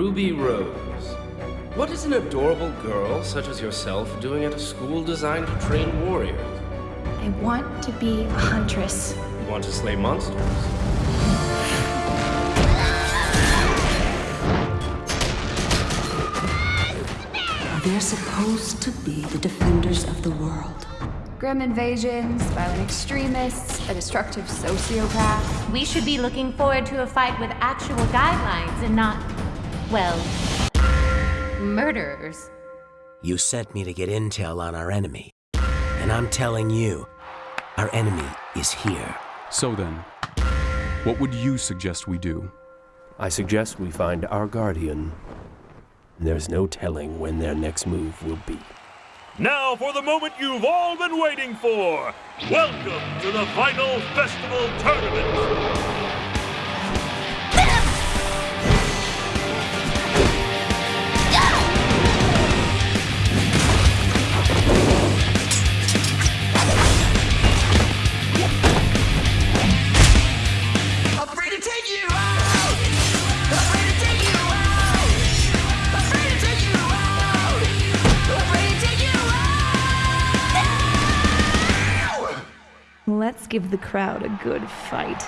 Ruby Rose. What is an adorable girl such as yourself doing at a school designed to train warriors? I want to be a huntress. You want to slay monsters? They're supposed to be the defenders of the world. Grimm invasions, violent extremists, a destructive sociopath. We should be looking forward to a fight with actual guidelines and not, well, murderers. You sent me to get intel on our enemy. And I'm telling you, our enemy is here. So then, what would you suggest we do? I suggest we find our guardian. There's no telling when their next move will be. Now for the moment you've all been waiting for. Welcome to the final festival tournament. Let's give the crowd a good fight.